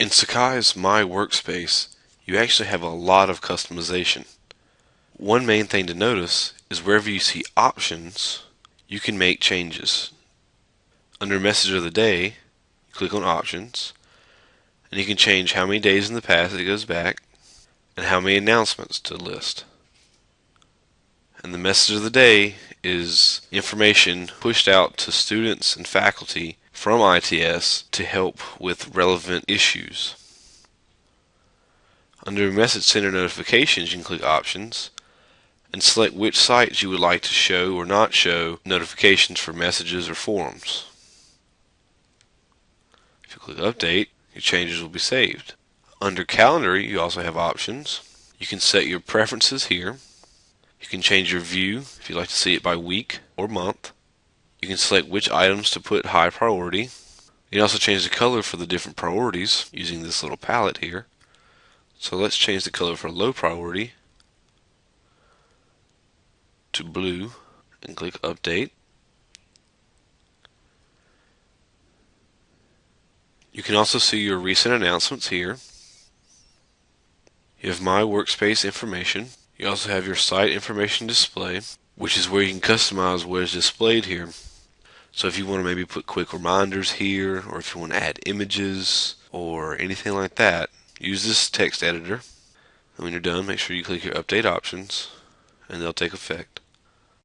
In Sakai's My Workspace, you actually have a lot of customization. One main thing to notice is wherever you see options, you can make changes. Under Message of the Day, click on Options, and you can change how many days in the past it goes back and how many announcements to list. And the message of the day is information pushed out to students and faculty from ITS to help with relevant issues. Under Message Center Notifications, you can click Options and select which sites you would like to show or not show notifications for messages or forums. If you click Update, your changes will be saved. Under Calendar, you also have options. You can set your preferences here. You can change your view if you'd like to see it by week or month. You can select which items to put high priority. You can also change the color for the different priorities using this little palette here. So let's change the color for low priority to blue and click update. You can also see your recent announcements here. You have My Workspace information. You also have your site information display, which is where you can customize what is displayed here. So if you want to maybe put quick reminders here, or if you want to add images, or anything like that, use this text editor. And when you're done, make sure you click your update options, and they'll take effect.